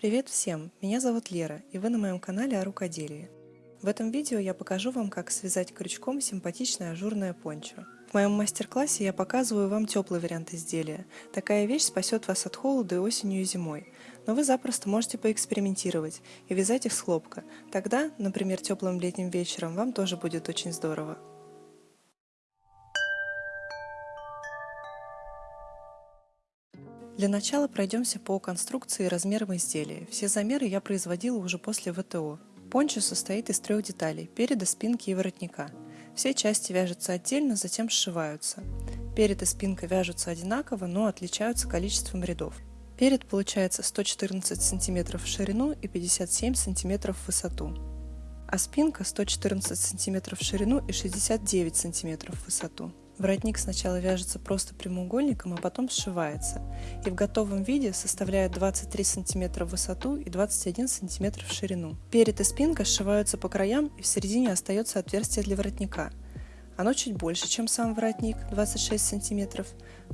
Привет всем! Меня зовут Лера, и вы на моем канале о рукоделии. В этом видео я покажу вам, как связать крючком симпатичное ажурное пончо. В моем мастер-классе я показываю вам теплый вариант изделия. Такая вещь спасет вас от холода и осенью и зимой. Но вы запросто можете поэкспериментировать и вязать их с хлопка. Тогда, например, теплым летним вечером, вам тоже будет очень здорово. Для начала пройдемся по конструкции и размерам изделия. Все замеры я производила уже после ВТО. Пончо состоит из трех деталей – переда, спинки и воротника. Все части вяжутся отдельно, затем сшиваются. Перед и спинка вяжутся одинаково, но отличаются количеством рядов. Перед получается 114 см в ширину и 57 см в высоту, а спинка 114 см в ширину и 69 см в высоту. Воротник сначала вяжется просто прямоугольником, а потом сшивается, и в готовом виде составляет 23 см в высоту и 21 см в ширину. Перед и спинка сшиваются по краям, и в середине остается отверстие для воротника. Оно чуть больше, чем сам воротник, 26 см,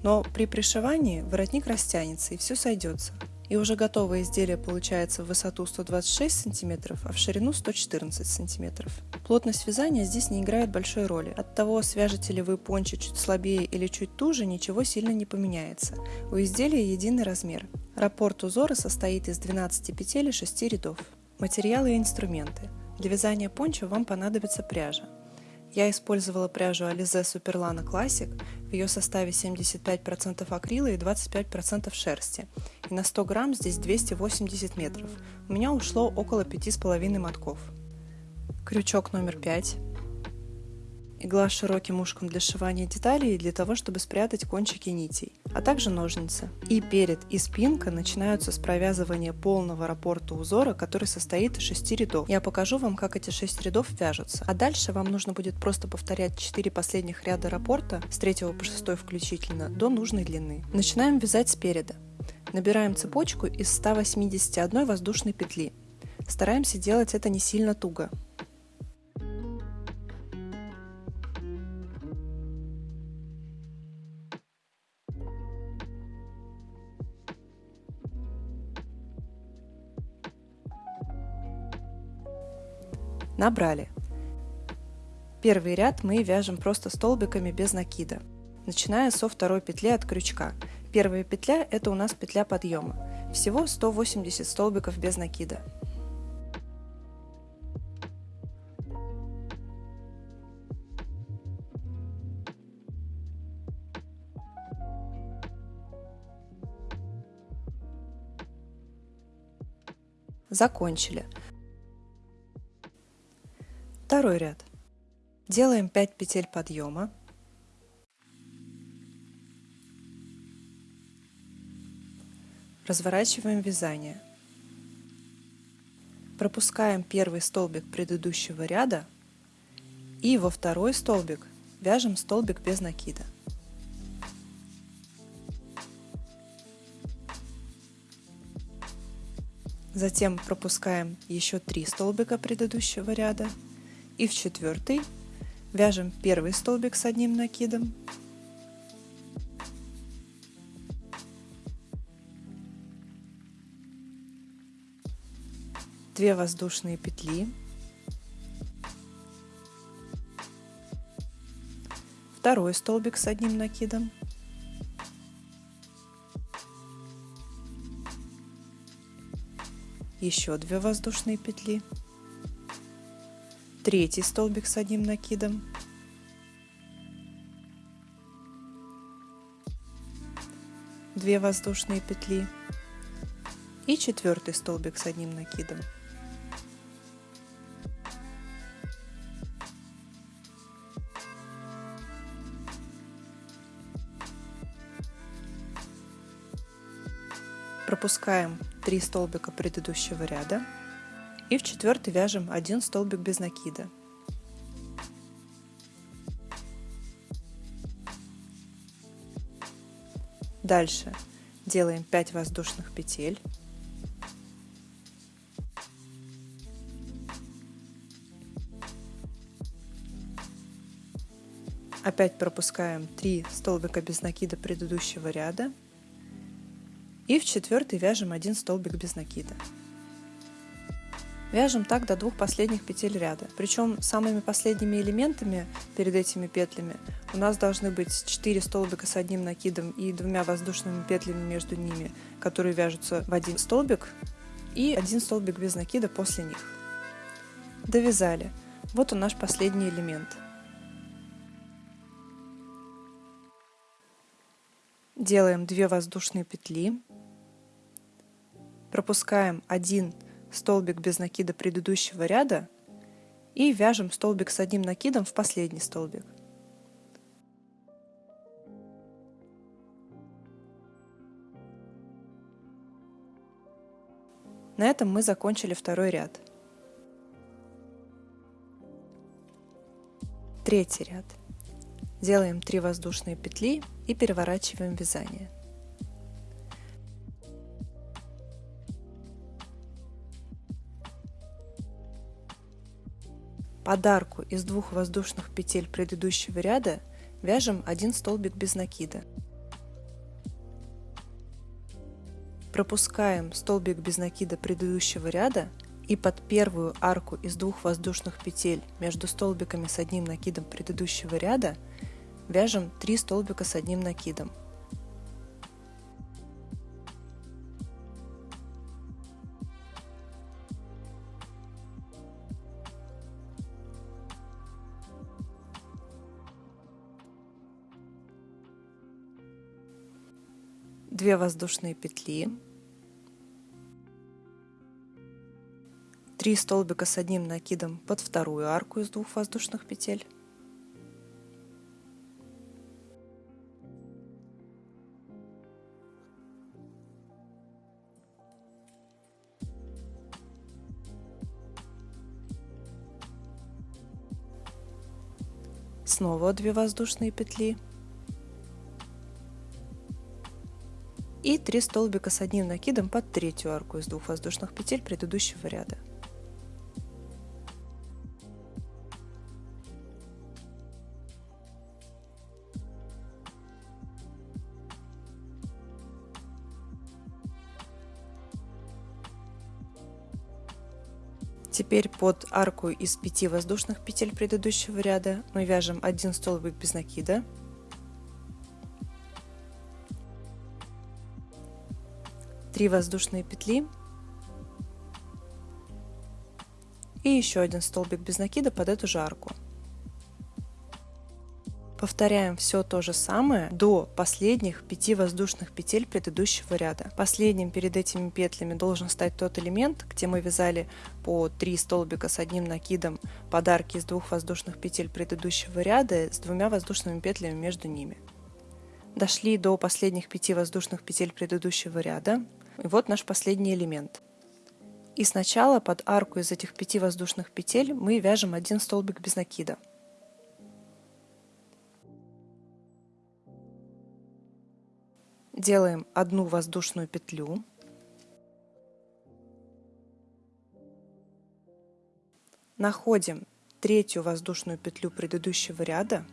но при пришивании воротник растянется и все сойдется и уже готовое изделие получается в высоту 126 см, а в ширину 114 см. Плотность вязания здесь не играет большой роли. От того, свяжете ли вы пончо чуть слабее или чуть туже, ничего сильно не поменяется. У изделия единый размер. Раппорт узора состоит из 12 петель и 6 рядов. Материалы и инструменты. Для вязания пончо вам понадобится пряжа. Я использовала пряжу Alize Superlana Classic, в ее составе 75% акрила и 25% шерсти, и на 100 грамм здесь 280 метров. У меня ушло около 5,5 мотков. Крючок номер 5 игла с широким ушком для сшивания деталей и для того, чтобы спрятать кончики нитей, а также ножницы. И перед, и спинка начинаются с провязывания полного раппорта узора, который состоит из 6 рядов. Я покажу вам, как эти 6 рядов вяжутся. А дальше вам нужно будет просто повторять 4 последних ряда раппорта, с 3 по 6 включительно, до нужной длины. Начинаем вязать спереда. Набираем цепочку из 181 воздушной петли. Стараемся делать это не сильно туго. Набрали. Первый ряд мы вяжем просто столбиками без накида, начиная со второй петли от крючка. Первая петля – это у нас петля подъема. Всего 180 столбиков без накида. Закончили. Второй ряд. Делаем 5 петель подъема. Разворачиваем вязание. Пропускаем первый столбик предыдущего ряда и во второй столбик вяжем столбик без накида. Затем пропускаем еще три столбика предыдущего ряда и в четвертый вяжем первый столбик с одним накидом, две воздушные петли, второй столбик с одним накидом, еще две воздушные петли, третий столбик с одним накидом, две воздушные петли. И четвертый столбик с одним накидом. Пропускаем 3 столбика предыдущего ряда и в четвертый вяжем один столбик без накида. Дальше делаем 5 воздушных петель. Опять пропускаем 3 столбика без накида предыдущего ряда И в четвертый вяжем один столбик без накида. Вяжем так до двух последних петель ряда. Причем самыми последними элементами перед этими петлями у нас должны быть 4 столбика с одним накидом и двумя воздушными петлями между ними, которые вяжутся в один столбик, и один столбик без накида после них. Довязали. Вот он наш последний элемент. Делаем 2 воздушные петли, пропускаем один столбик без накида предыдущего ряда и вяжем столбик с одним накидом в последний столбик. На этом мы закончили второй ряд. Третий ряд. Делаем 3 воздушные петли и переворачиваем вязание. Подарку из двух воздушных петель предыдущего ряда вяжем один столбик без накида. Пропускаем столбик без накида предыдущего ряда и под первую арку из двух воздушных петель между столбиками с одним накидом предыдущего ряда вяжем 3 столбика с одним накидом. Две воздушные петли, три столбика с одним накидом под вторую арку из двух воздушных петель, снова 2 воздушные петли и 3 столбика с одним накидом под третью арку из двух воздушных петель предыдущего ряда. Теперь под арку из 5 воздушных петель предыдущего ряда мы вяжем один столбик без накида, три воздушные петли и еще один столбик без накида под эту же арку. Повторяем все то же самое до последних 5 воздушных петель предыдущего ряда. Последним перед этими петлями должен стать тот элемент, где мы вязали по 3 столбика с одним накидом подарки из двух воздушных петель предыдущего ряда с двумя воздушными петлями между ними. Дошли до последних 5 воздушных петель предыдущего ряда. И вот наш последний элемент. И сначала под арку из этих 5 воздушных петель мы вяжем один столбик без накида. делаем одну воздушную петлю, находим третью воздушную петлю предыдущего ряда,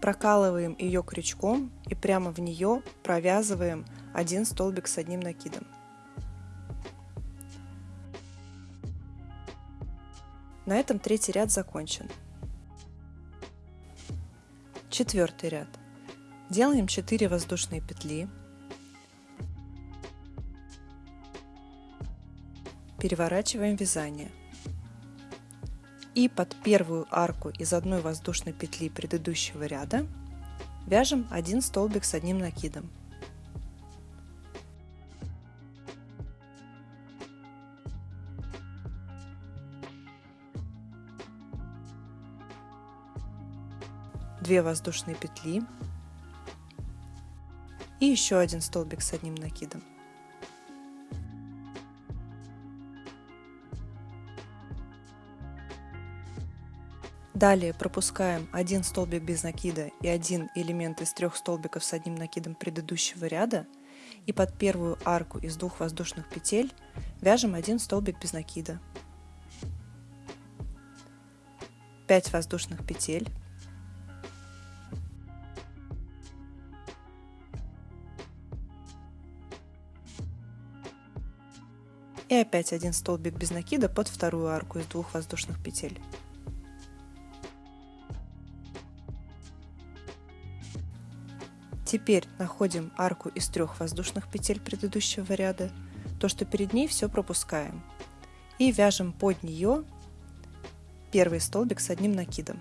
прокалываем ее крючком и прямо в нее провязываем один столбик с одним накидом. На этом третий ряд закончен. Четвертый ряд. Делаем 4 воздушные петли. Переворачиваем вязание. И под первую арку из одной воздушной петли предыдущего ряда вяжем один столбик с одним накидом. Две воздушные петли и еще один столбик с одним накидом. Далее пропускаем один столбик без накида и один элемент из трех столбиков с одним накидом предыдущего ряда и под первую арку из двух воздушных петель вяжем один столбик без накида. 5 воздушных петель. И опять один столбик без накида под вторую арку из двух воздушных петель. Теперь находим арку из трех воздушных петель предыдущего ряда, то, что перед ней все пропускаем. И вяжем под нее первый столбик с одним накидом.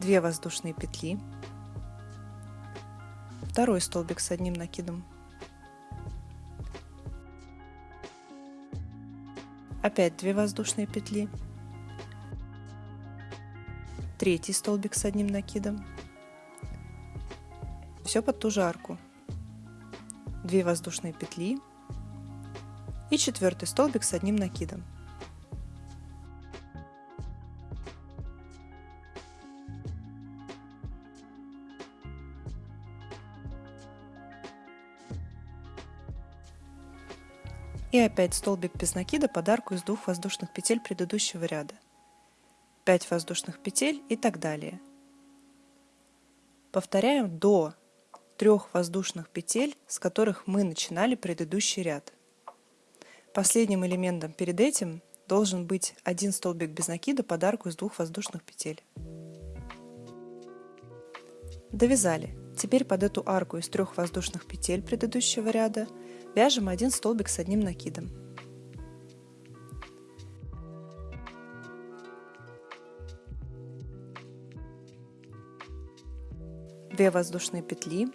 Две воздушные петли, второй столбик с одним накидом, опять 2 воздушные петли, третий столбик с одним накидом. Все под ту же арку. 2 воздушные петли и четвертый столбик с одним накидом. И опять столбик без накида под арку из двух воздушных петель предыдущего ряда. 5 воздушных петель и так далее. Повторяем до трех воздушных петель, с которых мы начинали предыдущий ряд. Последним элементом перед этим должен быть один столбик без накида под арку из двух воздушных петель. Довязали. Теперь под эту арку из трех воздушных петель предыдущего ряда вяжем один столбик с одним накидом. 2 воздушные петли,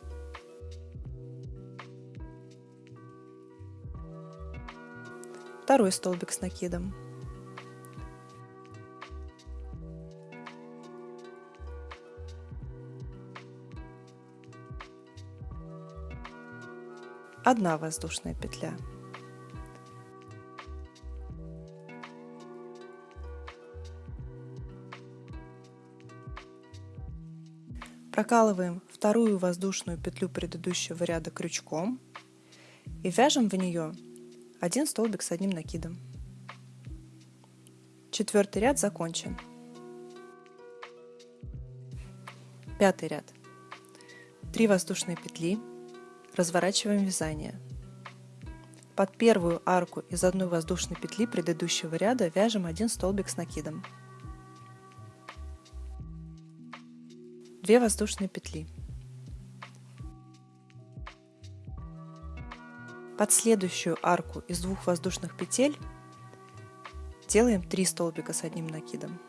второй столбик с накидом, одна воздушная петля. Прокалываем вторую воздушную петлю предыдущего ряда крючком и вяжем в нее один столбик с одним накидом. Четвертый ряд закончен. Пятый ряд. Три воздушные петли. Разворачиваем вязание. Под первую арку из одной воздушной петли предыдущего ряда вяжем один столбик с накидом. 2 воздушные петли. Под следующую арку из двух воздушных петель делаем 3 столбика с одним накидом.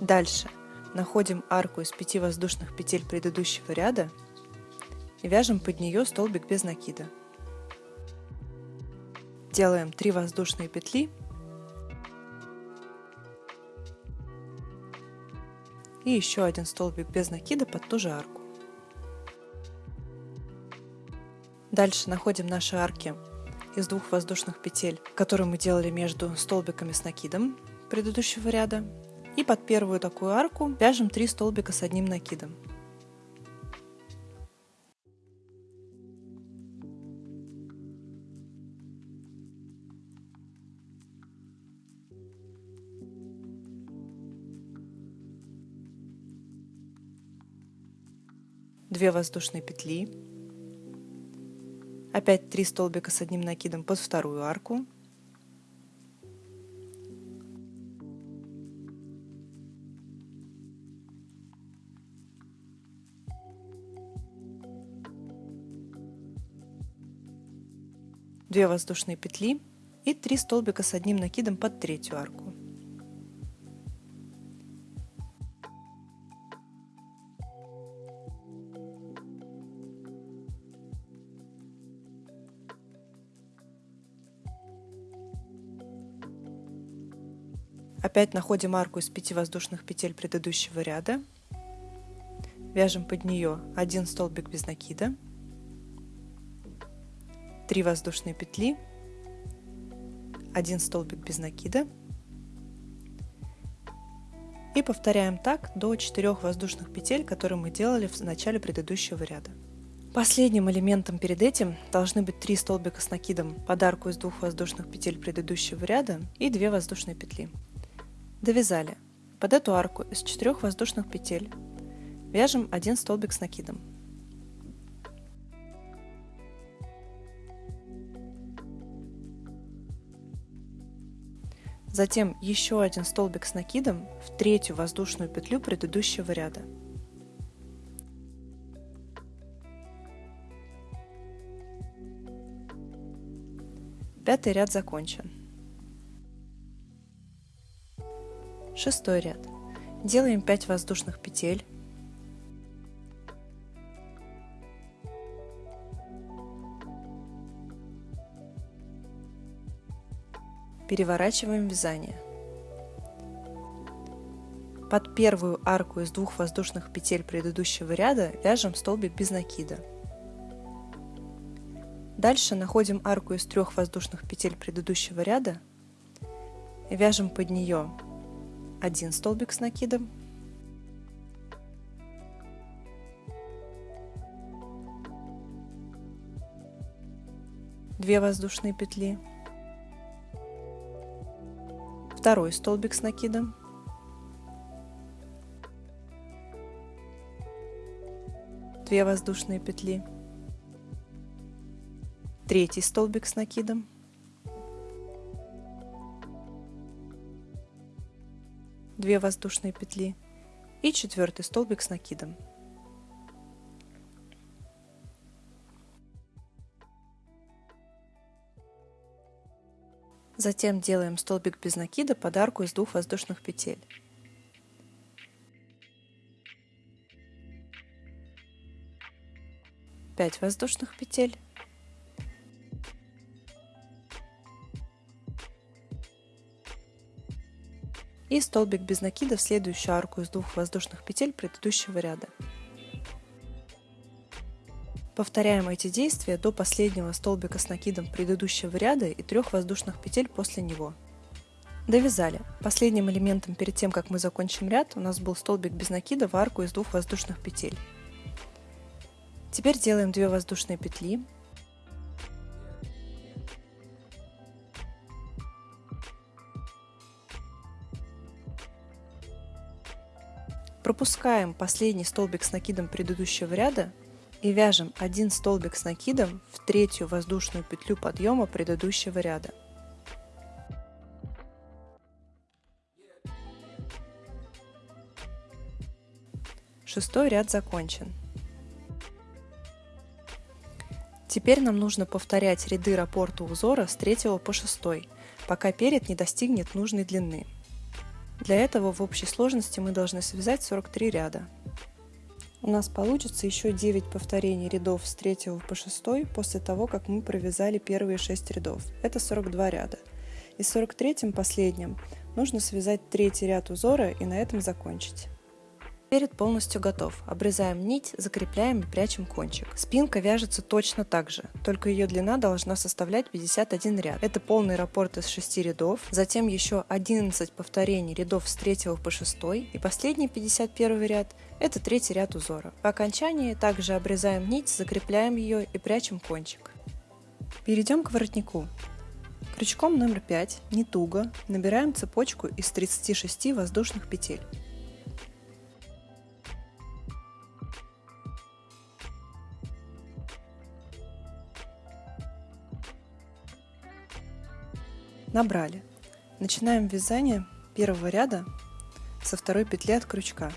Дальше Находим арку из пяти воздушных петель предыдущего ряда и вяжем под нее столбик без накида. Делаем 3 воздушные петли и еще один столбик без накида под ту же арку. Дальше находим наши арки из двух воздушных петель, которые мы делали между столбиками с накидом предыдущего ряда и под первую такую арку вяжем 3 столбика с одним накидом. Две воздушные петли, опять 3 столбика с одним накидом под вторую арку, Две воздушные петли и 3 столбика с одним накидом под третью арку. Опять находим арку из 5 воздушных петель предыдущего ряда. Вяжем под нее один столбик без накида 3 воздушные петли, 1 столбик без накида и повторяем так до 4 воздушных петель, которые мы делали в начале предыдущего ряда. Последним элементом перед этим должны быть три столбика с накидом под арку из двух воздушных петель предыдущего ряда и две воздушные петли. Довязали. Под эту арку из четырех воздушных петель вяжем один столбик с накидом. Затем еще один столбик с накидом в третью воздушную петлю предыдущего ряда. Пятый ряд закончен. Шестой ряд. Делаем 5 воздушных петель. Переворачиваем вязание. Под первую арку из двух воздушных петель предыдущего ряда вяжем столбик без накида. Дальше находим арку из трех воздушных петель предыдущего ряда вяжем под нее один столбик с накидом, две воздушные петли, второй столбик с накидом, две воздушные петли, третий столбик с накидом, две воздушные петли. И четвертый столбик с накидом. Затем делаем столбик без накида под арку из двух воздушных петель. 5 воздушных петель и столбик без накида в следующую арку из двух воздушных петель предыдущего ряда. Повторяем эти действия до последнего столбика с накидом предыдущего ряда и трех воздушных петель после него. Довязали. Последним элементом перед тем, как мы закончим ряд, у нас был столбик без накида в арку из двух воздушных петель. Теперь делаем 2 воздушные петли, Пропускаем последний столбик с накидом предыдущего ряда и вяжем один столбик с накидом в третью воздушную петлю подъема предыдущего ряда. Шестой ряд закончен. Теперь нам нужно повторять ряды раппорта узора с 3 по 6, пока перед не достигнет нужной длины. Для этого в общей сложности мы должны связать 43 ряда. У нас получится еще 9 повторений рядов с 3 по 6 после того, как мы провязали первые 6 рядов. Это 42 ряда. И в 43 последнем нужно связать третий ряд узора и на этом закончить. Перед полностью готов. Обрезаем нить, закрепляем и прячем кончик. Спинка вяжется точно так же, только ее длина должна составлять 51 ряд. Это полный раппорт из 6 рядов, затем еще 11 повторений рядов с 3 по 6 и последний 51 ряд – это третий ряд узора. По окончании также обрезаем нить, закрепляем ее и прячем кончик. Перейдем к воротнику. Крючком номер 5, не туго, набираем цепочку из 36 воздушных петель. Набрали. Начинаем вязание первого ряда со второй петли от крючка.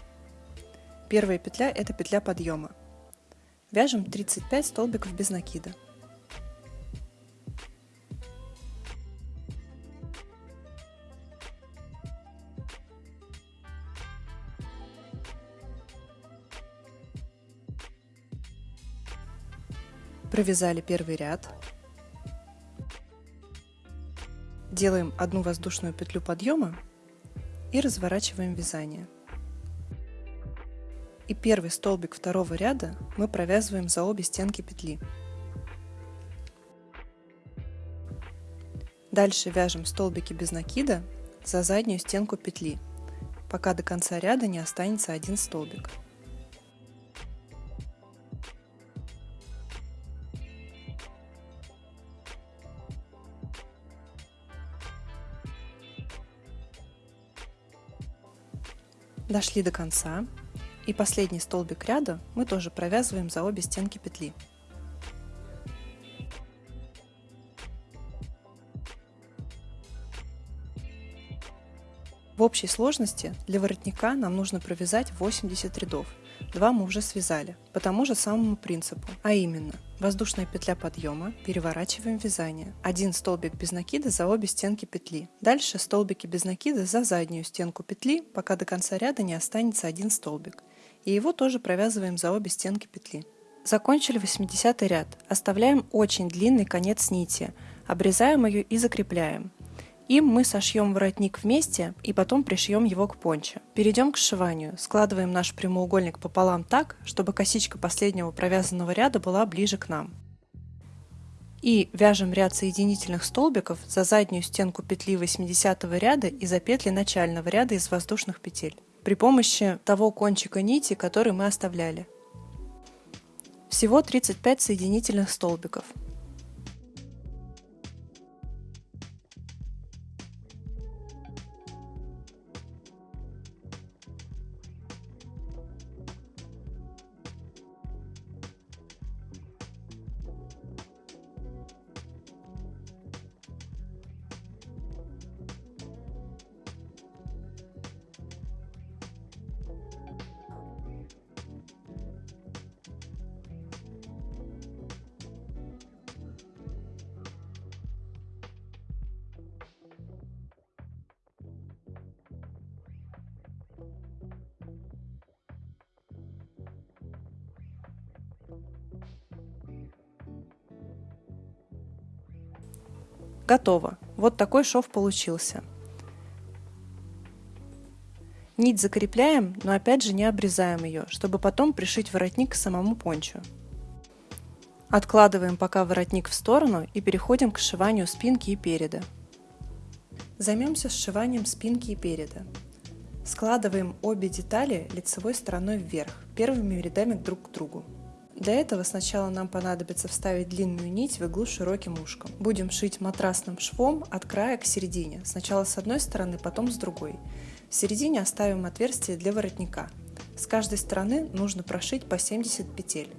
Первая петля – это петля подъема. Вяжем 35 столбиков без накида. Провязали первый ряд, Делаем одну воздушную петлю подъема и разворачиваем вязание. И первый столбик второго ряда мы провязываем за обе стенки петли. Дальше вяжем столбики без накида за заднюю стенку петли, пока до конца ряда не останется один столбик. Дошли до конца. И последний столбик ряда мы тоже провязываем за обе стенки петли. В общей сложности для воротника нам нужно провязать 80 рядов. Два мы уже связали, по тому же самому принципу, а именно воздушная петля подъема, переворачиваем вязание, один столбик без накида за обе стенки петли, дальше столбики без накида за заднюю стенку петли, пока до конца ряда не останется один столбик, и его тоже провязываем за обе стенки петли. Закончили 80 ряд, оставляем очень длинный конец нити, обрезаем ее и закрепляем. Им мы сошьем воротник вместе и потом пришьем его к понче. Перейдем к сшиванию. Складываем наш прямоугольник пополам так, чтобы косичка последнего провязанного ряда была ближе к нам. И вяжем ряд соединительных столбиков за заднюю стенку петли 80 ряда и за петли начального ряда из воздушных петель при помощи того кончика нити, который мы оставляли. Всего 35 соединительных столбиков. Готово. Вот такой шов получился. Нить закрепляем, но опять же не обрезаем ее, чтобы потом пришить воротник к самому пончу. Откладываем пока воротник в сторону и переходим к сшиванию спинки и переда. Займемся сшиванием спинки и переда. Складываем обе детали лицевой стороной вверх, первыми рядами друг к другу. Для этого сначала нам понадобится вставить длинную нить в иглу широким ушком. Будем шить матрасным швом от края к середине, сначала с одной стороны, потом с другой. В середине оставим отверстие для воротника. С каждой стороны нужно прошить по 70 петель.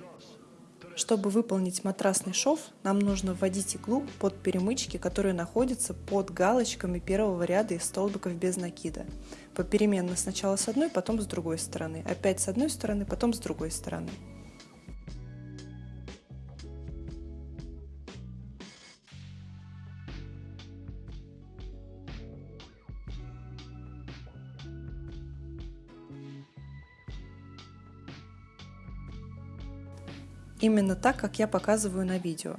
Чтобы выполнить матрасный шов, нам нужно вводить иглу под перемычки, которые находятся под галочками первого ряда из столбиков без накида. Попеременно сначала с одной, потом с другой стороны. Опять с одной стороны, потом с другой стороны. Именно так, как я показываю на видео.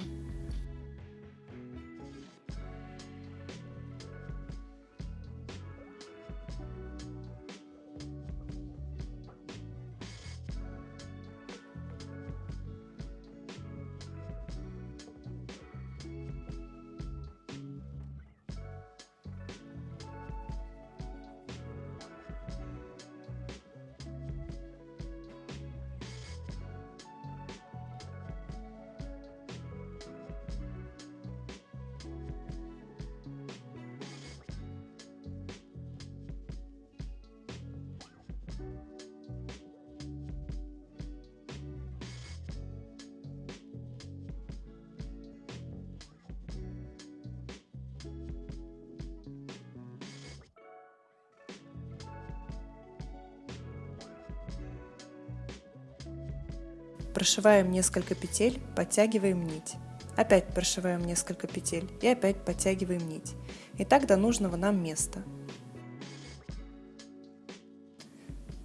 Прошиваем несколько петель, подтягиваем нить. Опять прошиваем несколько петель и опять подтягиваем нить. И так до нужного нам места.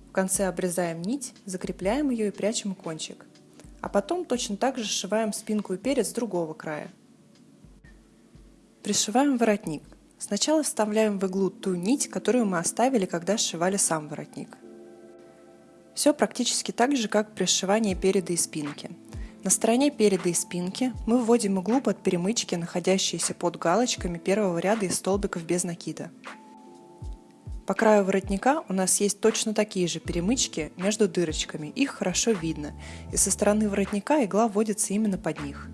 В конце обрезаем нить, закрепляем ее и прячем кончик. А потом точно так же сшиваем спинку и перец с другого края. Пришиваем воротник. Сначала вставляем в иглу ту нить, которую мы оставили, когда сшивали сам воротник. Все практически так же, как при сшивании переда и спинки. На стороне переда и спинки мы вводим иглу под перемычки, находящиеся под галочками первого ряда из столбиков без накида. По краю воротника у нас есть точно такие же перемычки между дырочками, их хорошо видно, и со стороны воротника игла вводится именно под них.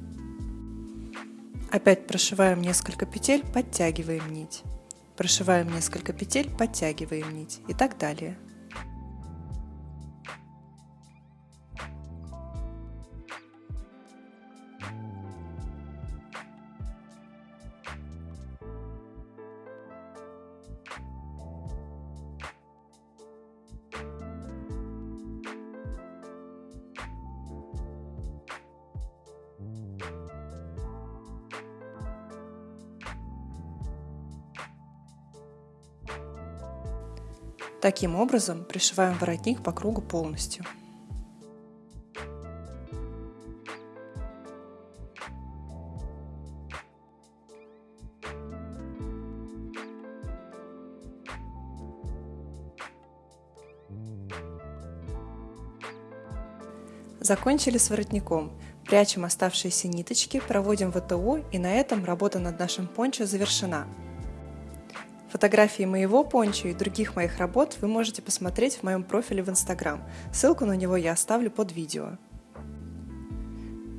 Опять прошиваем несколько петель, подтягиваем нить. Прошиваем несколько петель, подтягиваем нить и так далее. Таким образом, пришиваем воротник по кругу полностью. Закончили с воротником. Прячем оставшиеся ниточки, проводим ВТО и на этом работа над нашим пончо завершена. Фотографии моего пончо и других моих работ вы можете посмотреть в моем профиле в Instagram. Ссылку на него я оставлю под видео.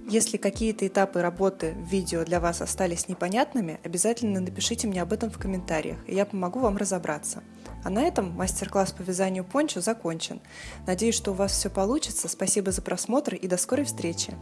Если какие-то этапы работы в видео для вас остались непонятными, обязательно напишите мне об этом в комментариях, и я помогу вам разобраться. А на этом мастер-класс по вязанию пончо закончен. Надеюсь, что у вас все получится. Спасибо за просмотр и до скорой встречи!